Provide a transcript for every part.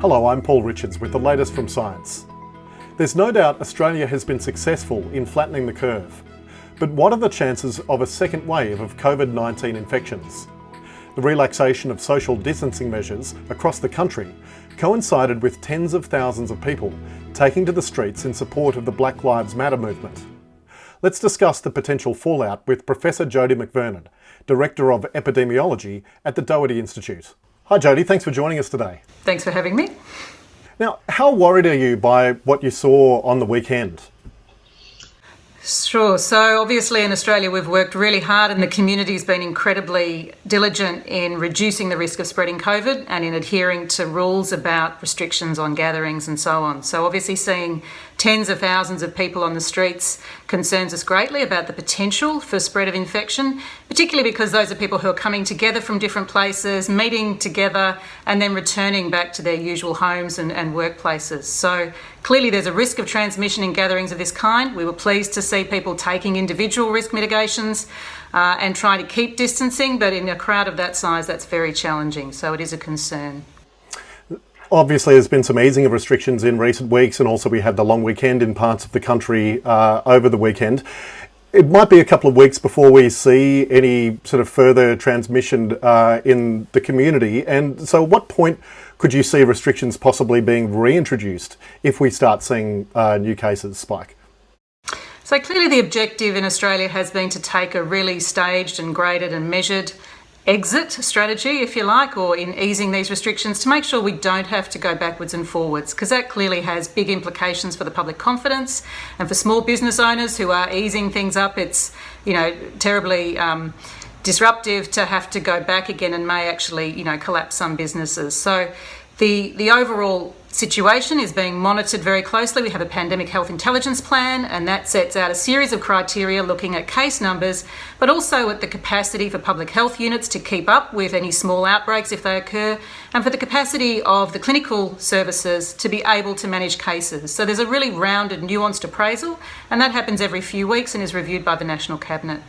Hello, I'm Paul Richards with the latest from science. There's no doubt Australia has been successful in flattening the curve. But what are the chances of a second wave of COVID-19 infections? The relaxation of social distancing measures across the country coincided with tens of thousands of people taking to the streets in support of the Black Lives Matter movement. Let's discuss the potential fallout with Professor Jodie McVernon, Director of Epidemiology at the Doherty Institute. Hi Jodie, thanks for joining us today. Thanks for having me. Now, how worried are you by what you saw on the weekend? Sure. So, obviously, in Australia, we've worked really hard, and the community's been incredibly diligent in reducing the risk of spreading COVID and in adhering to rules about restrictions on gatherings and so on. So, obviously, seeing tens of thousands of people on the streets concerns us greatly about the potential for spread of infection, particularly because those are people who are coming together from different places, meeting together, and then returning back to their usual homes and, and workplaces. So clearly there's a risk of transmission in gatherings of this kind. We were pleased to see people taking individual risk mitigations uh, and trying to keep distancing, but in a crowd of that size, that's very challenging. So it is a concern. Obviously, there's been some easing of restrictions in recent weeks, and also we had the long weekend in parts of the country uh, over the weekend. It might be a couple of weeks before we see any sort of further transmission uh, in the community. And so, at what point could you see restrictions possibly being reintroduced if we start seeing uh, new cases spike? So, clearly, the objective in Australia has been to take a really staged and graded and measured exit strategy, if you like, or in easing these restrictions to make sure we don't have to go backwards and forwards, because that clearly has big implications for the public confidence and for small business owners who are easing things up. It's, you know, terribly. Um, disruptive to have to go back again and may actually you know collapse some businesses so the the overall situation is being monitored very closely. We have a pandemic health intelligence plan, and that sets out a series of criteria looking at case numbers, but also at the capacity for public health units to keep up with any small outbreaks if they occur, and for the capacity of the clinical services to be able to manage cases. So there's a really rounded, nuanced appraisal, and that happens every few weeks and is reviewed by the National Cabinet.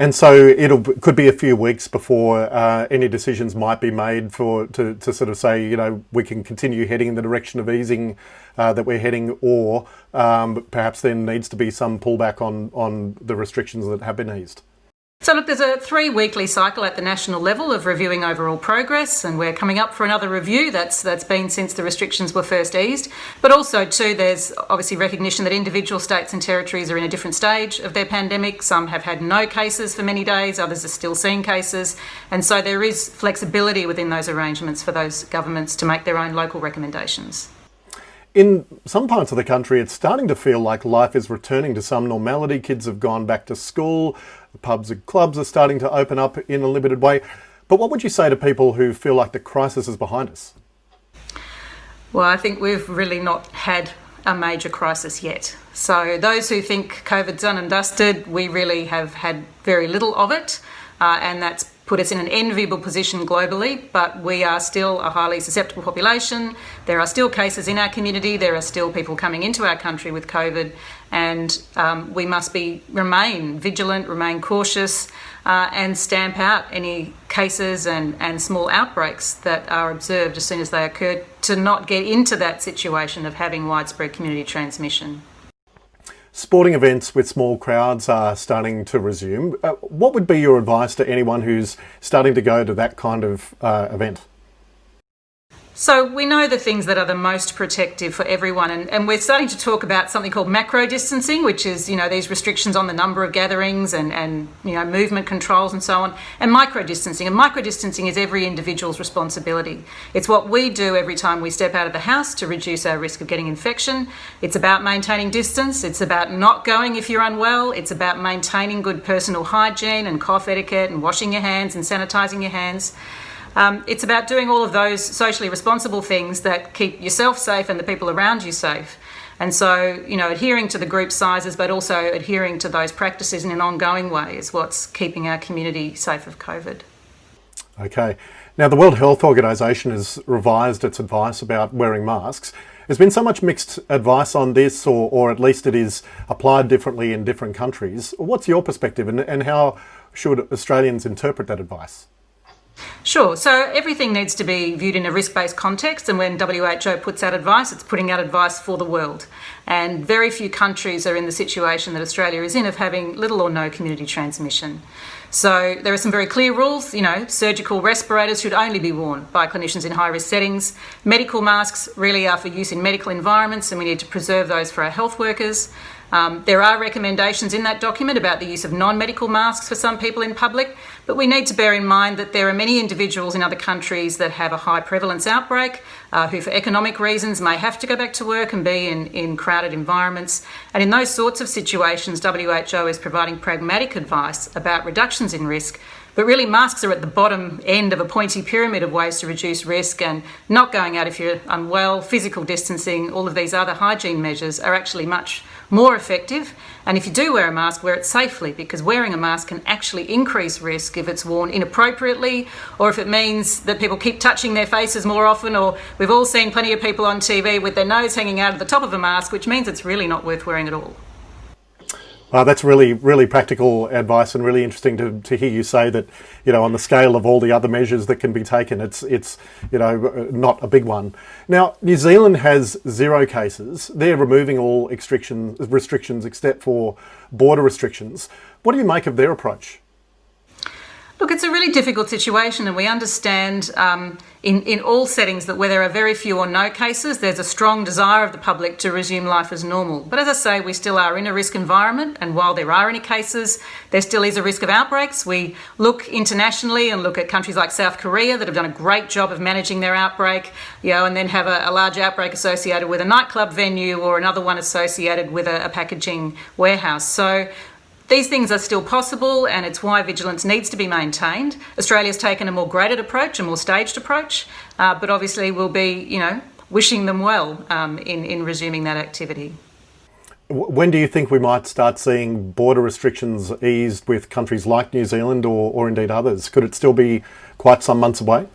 And so it could be a few weeks before uh, any decisions might be made for to, to sort of say, you know, we can continue heading in the direction of easing uh, that we're heading, or um, perhaps there needs to be some pullback on, on the restrictions that have been eased. So, look, there's a three weekly cycle at the national level of reviewing overall progress, and we're coming up for another review. That's that's been since the restrictions were first eased. But also, too, there's obviously recognition that individual states and territories are in a different stage of their pandemic. Some have had no cases for many days, others are still seeing cases, and so there is flexibility within those arrangements for those governments to make their own local recommendations. In some parts of the country, it's starting to feel like life is returning to some normality. Kids have gone back to school, pubs and clubs are starting to open up in a limited way. But what would you say to people who feel like the crisis is behind us? Well, I think we've really not had a major crisis yet. So, those who think COVID's done and dusted, we really have had very little of it, uh, and that's put us in an enviable position globally, but we are still a highly susceptible population. There are still cases in our community. There are still people coming into our country with COVID, and um, we must be remain vigilant, remain cautious, uh, and stamp out any cases and, and small outbreaks that are observed as soon as they occur to not get into that situation of having widespread community transmission. Sporting events with small crowds are starting to resume. Uh, what would be your advice to anyone who's starting to go to that kind of uh, event? So we know the things that are the most protective for everyone, and, and, we're starting to talk about something called macro distancing, which is you know these restrictions on the number of gatherings and and you know movement controls and so on, and micro distancing. And micro distancing is every individual's responsibility. It's what we do every time we step out of the house to reduce our risk of getting infection. It's about maintaining distance. It's about not going if you're unwell. It's about maintaining good personal hygiene and cough etiquette and washing your hands and sanitizing your hands. Um, it's about doing all of those socially responsible things that keep yourself safe and the people around you safe. And so, you know, adhering to the group sizes, but also adhering to those practices in an ongoing way is what's keeping our community safe of COVID. Okay. Now, the World Health Organization has revised its advice about wearing masks. There's been so much mixed advice on this, or, or at least it is applied differently in different countries. What's your perspective, and, and how should Australians interpret that advice? Sure. So everything needs to be viewed in a risk based context, and when WHO puts out advice, it's putting out advice for the world. And very few countries are in the situation that Australia is in of having little or no community transmission. So there are some very clear rules. You know, surgical respirators should only be worn by clinicians in high risk settings. Medical masks really are for use in medical environments, and we need to preserve those for our health workers. Um, there are recommendations in that document about the use of non medical masks for some people in public, but we need to bear in mind that there are many individuals in other countries that have a high prevalence outbreak uh, who, for economic reasons, may have to go back to work and be in, in crowded environments. And in those sorts of situations, WHO is providing pragmatic advice about reductions in risk but really, masks are at the bottom end of a pointy pyramid of ways to reduce risk, and not going out if you're unwell, physical distancing, all of these other hygiene measures are actually much more effective. And if you do wear a mask, wear it safely because wearing a mask can actually increase risk if it's worn inappropriately or if it means that people keep touching their faces more often. Or we've all seen plenty of people on TV with their nose hanging out of the top of a mask, which means it's really not worth wearing at all. Uh, that's really, really practical advice, and really interesting to, to hear you say that, you know, on the scale of all the other measures that can be taken, it's, it's, you know, not a big one. Now, New Zealand has zero cases. They're removing all restrictions, restrictions except for border restrictions. What do you make of their approach? Look, it's a really difficult situation, and we understand um, in, in all settings that where there are very few or no cases, there's a strong desire of the public to resume life as normal. But as I say, we still are in a risk environment, and while there are any cases, there still is a risk of outbreaks. We look internationally and look at countries like South Korea that have done a great job of managing their outbreak, you know, and then have a, a large outbreak associated with a nightclub venue or another one associated with a, a packaging warehouse. So these things are still possible, and it's why vigilance needs to be maintained. Australia's taken a more graded approach, a more staged approach, uh, but obviously we'll be, you know, wishing them well um, in, in resuming that activity. When do you think we might start seeing border restrictions eased with countries like New Zealand or, or indeed others? Could it still be quite some months away?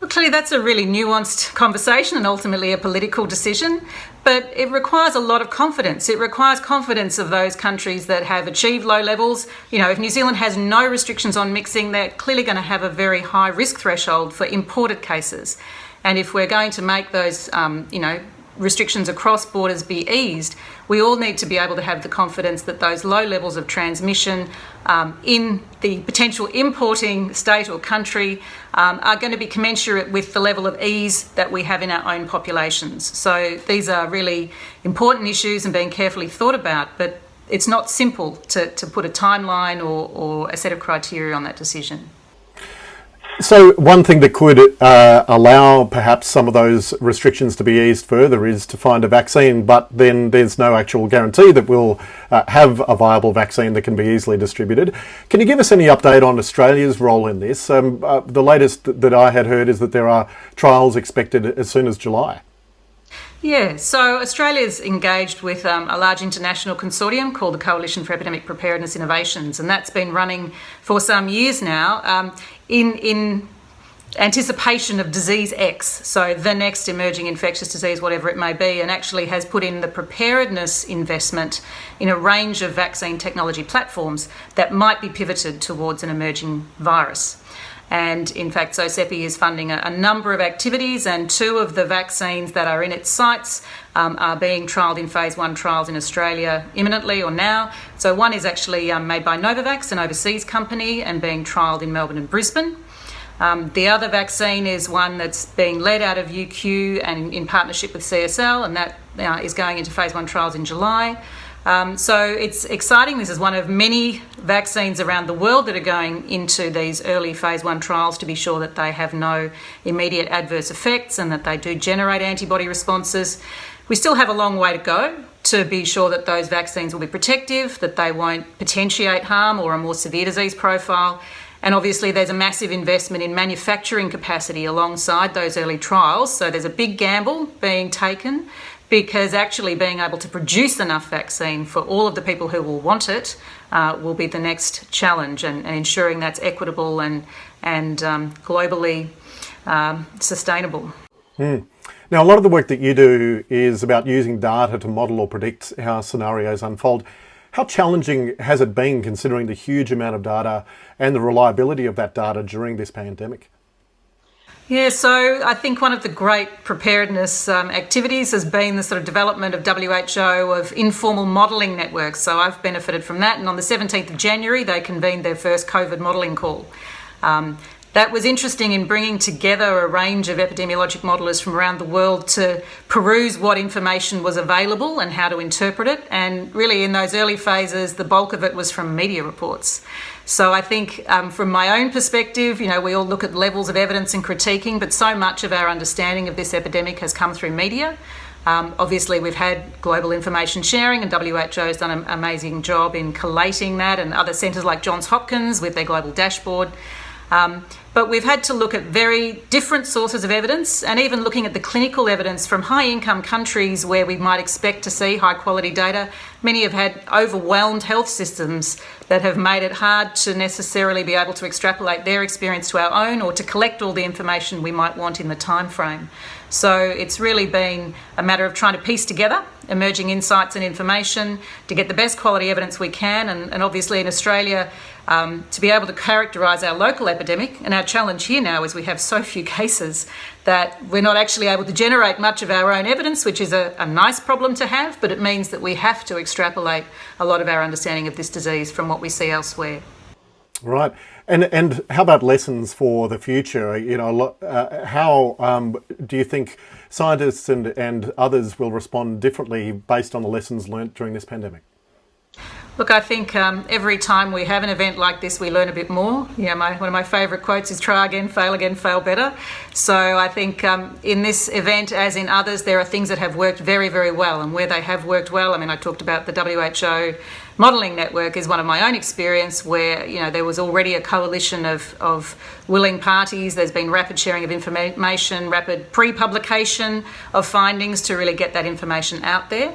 Well, clearly, that's a really nuanced conversation and ultimately a political decision, but it requires a lot of confidence. It requires confidence of those countries that have achieved low levels. You know, if New Zealand has no restrictions on mixing, they're clearly going to have a very high risk threshold for imported cases. And if we're going to make those, um, you know, restrictions across borders be eased, we all need to be able to have the confidence that those low levels of transmission um, in the potential importing state or country um, are going to be commensurate with the level of ease that we have in our own populations. So these are really important issues and being carefully thought about, but it's not simple to, to put a timeline or, or a set of criteria on that decision. So one thing that could uh, allow perhaps some of those restrictions to be eased further is to find a vaccine, but then there's no actual guarantee that we'll uh, have a viable vaccine that can be easily distributed. Can you give us any update on Australia's role in this? Um, uh, the latest that I had heard is that there are trials expected as soon as July. Yeah, so Australia's engaged with um, a large international consortium called the Coalition for Epidemic Preparedness Innovations, and that's been running for some years now um, in, in anticipation of disease X, so the next emerging infectious disease, whatever it may be, and actually has put in the preparedness investment in a range of vaccine technology platforms that might be pivoted towards an emerging virus. And in fact, CEPI is funding a, a, number of activities, and two of the vaccines that are in its sights um, are being trialled in phase one trials in Australia imminently or now. So, one is actually um, made by Novavax, an overseas company, and being trialled in Melbourne and Brisbane. Um, the other vaccine is one that's being led out of UQ and in partnership with CSL, and that uh, is going into phase one trials in July. Um, so it's exciting. This is one of many vaccines around the world that are going into these early phase one trials to be sure that they have no immediate adverse effects and that they do generate antibody responses. We still have a long way to go to be sure that those vaccines will be protective, that they won't potentiate harm or a more severe disease profile. And obviously, there's a massive investment in manufacturing capacity alongside those early trials. So there's a big gamble being taken because actually being able to produce enough vaccine for all of the people who will want it uh, will be the next challenge, and, and, ensuring that's equitable and and um, globally um, sustainable. Mm. Now, a lot of the work that you do is about using data to model or predict how scenarios unfold. How challenging has it been considering the huge amount of data and the reliability of that data during this pandemic? Yeah, so I think one of the great preparedness um, activities has been the sort of development of WHO of informal modelling networks. So I've benefited from that, and on the 17th of January, they convened their first COVID modelling call. Um, that was interesting in bringing together a range of epidemiologic modellers from around the world to peruse what information was available and how to interpret it. And really, in those early phases, the bulk of it was from media reports. So I think um, from my own perspective, you know, we all look at levels of evidence and critiquing, but so much of our understanding of this epidemic has come through media. Um, obviously, we've had global information sharing, and WHO has done an amazing job in collating that, and other centres like Johns Hopkins with their global dashboard. Um, but we've had to look at very different sources of evidence and even looking at the clinical evidence from high income countries where we might expect to see high quality data. Many have had overwhelmed health systems that have made it hard to necessarily be able to extrapolate their experience to our own or to collect all the information we might want in the time frame. So it's really been a matter of trying to piece together emerging insights and information to get the best quality evidence we can. And, and obviously, in Australia, um, to be able to characterise our local epidemic. And our challenge here now is we have so few cases that we're not actually able to generate much of our own evidence, which is a, a nice problem to have, but it means that we have to extrapolate a lot of our understanding of this disease from what we see elsewhere. Right, and and how about lessons for the future? You know, uh, how um, do you think scientists and and others will respond differently based on the lessons learnt during this pandemic? Look, I think um, every time we have an event like this, we learn a bit more. Yeah, my, one of my favourite quotes is try again, fail again, fail better. So I think um, in this event, as in others, there are things that have worked very, very well. And where they have worked well, I mean, I talked about the WHO modelling network is one of my own experience where, you know, there was already a coalition of, of willing parties. There's been rapid sharing of information, rapid pre-publication of findings to really get that information out there.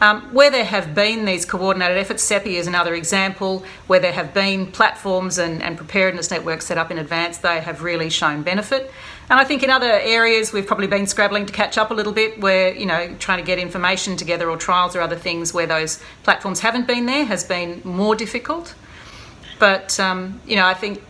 Um, where there have been these coordinated efforts, CEPI is another example, where there have been platforms and, and, preparedness networks set up in advance, they have really shown benefit. And I think in other areas we've probably been scrabbling to catch up a little bit, where, you know, trying to get information together or trials or other things where those platforms haven't been there has been more difficult. But, um, you know, I think,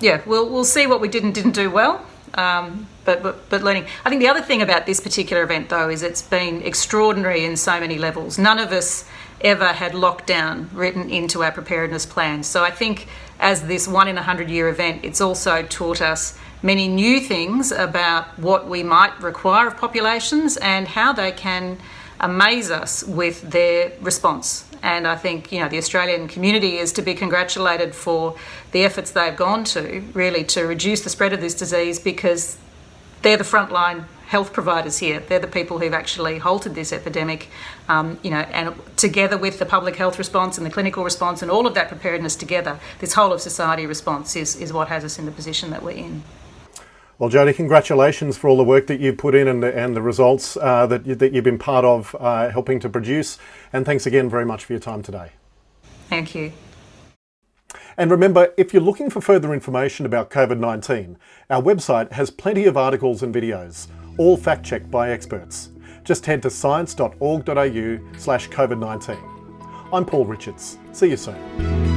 yeah, we'll, we'll see what we did and didn't do well. Um, but, but, but learning. I think the other thing about this particular event, though, is it's been extraordinary in so many levels. None of us ever had lockdown written into our preparedness plans. So I think as this one in a hundred year event, it's also taught us many new things about what we might require of populations and how they can amaze us with their response. And I think you know the Australian community is to be congratulated for the efforts they've gone to really to reduce the spread of this disease because they're the frontline health providers here. They're the people who've actually halted this epidemic, um, you know, and together with the public health response and the clinical response and all of that preparedness together, this whole of society response is, is what has us in the position that we're in. Well, Jodie, congratulations for all the work that you've put in and the, and the results uh, that, you, that you've been part of uh, helping to produce. And thanks again very much for your time today. Thank you. And remember, if you're looking for further information about COVID-19, our website has plenty of articles and videos, all fact-checked by experts. Just head to science.org.au slash COVID-19. I'm Paul Richards. See you soon.